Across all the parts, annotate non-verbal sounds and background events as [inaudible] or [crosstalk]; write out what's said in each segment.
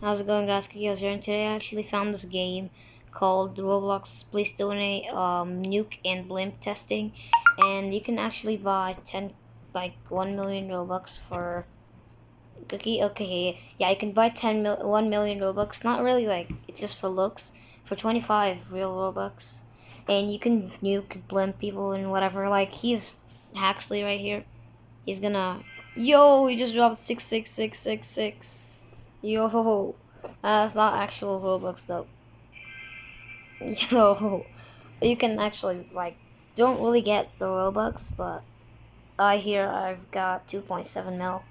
How's it going guys? Kikos here and today I actually found this game called Roblox Please Donate um, Nuke and Blimp Testing. And you can actually buy 10 like 1 million Robux for Cookie? Okay yeah you can buy 10 mil 1 million Robux. Not really like it's just for looks. For 25 real Robux. And you can nuke blimp people and whatever. Like he's Haxley right here. He's gonna yo he just dropped 66666 Yo, that's uh, not actual Robux though. [laughs] Yo, you can actually like don't really get the Robux, but I hear I've got 2.7 mil,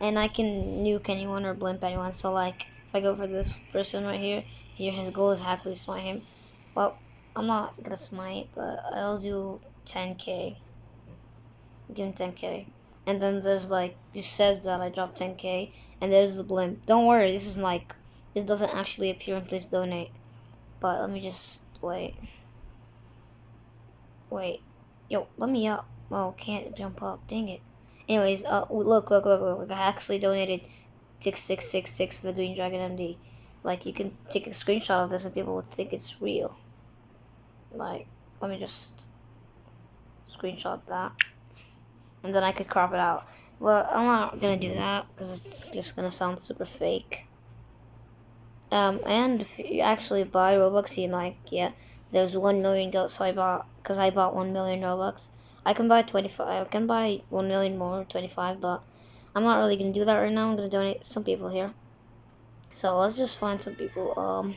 and I can nuke anyone or blimp anyone. So like, if I go for this person right here, here his goal is happily smite him. Well, I'm not gonna smite, but I'll do 10k. Give him 10k and then there's like it says that I dropped 10k and there's the blimp. Don't worry, this is like this doesn't actually appear in please donate. But let me just wait. Wait. Yo, let me up. Oh, can't jump up. Dang it. Anyways, uh look, look, look, look. I actually donated 6666 to the Green Dragon MD. Like you can take a screenshot of this and people would think it's real. Like, let me just screenshot that and then I could crop it out. Well, I'm not gonna do that because it's just gonna sound super fake. Um, and if you actually buy Robux, you like, yeah, there's 1 million goats, so I bought, because I bought 1 million Robux. I can buy 25, I can buy 1 million more, 25, but I'm not really gonna do that right now. I'm gonna donate some people here. So let's just find some people, um,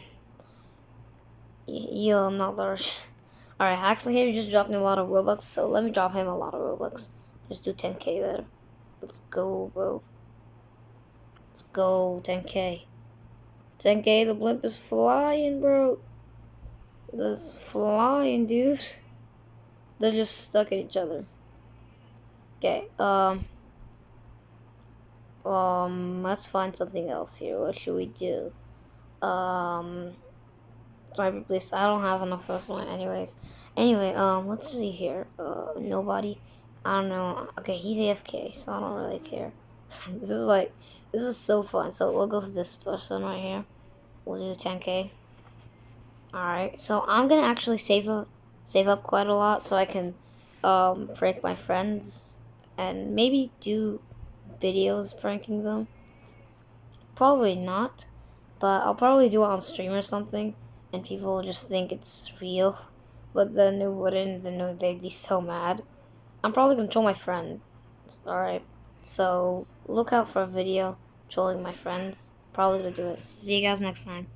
yo, I'm not large. [laughs] Alright, Haxley here just dropped me a lot of Robux, so let me drop him a lot of Robux. Just do 10k there. Let's go, bro. Let's go, 10k. 10k, the blimp is flying, bro. That's flying, dude. They're just stuck at each other. Okay, um... Um, let's find something else here. What should we do? Um... Sorry, please. I don't have enough source anyways. Anyway, um, let's see here. Uh, nobody. I don't know. Okay, he's AFK, so I don't really care. [laughs] this is like, this is so fun. So we'll go for this person right here. We'll do 10k. Alright, so I'm gonna actually save up, save up quite a lot so I can um, prank my friends and maybe do videos pranking them. Probably not, but I'll probably do it on stream or something and people will just think it's real. But then it wouldn't, then they'd be so mad. I'm probably gonna troll my friend. Alright, so look out for a video trolling my friends. Probably gonna do it. See you guys next time.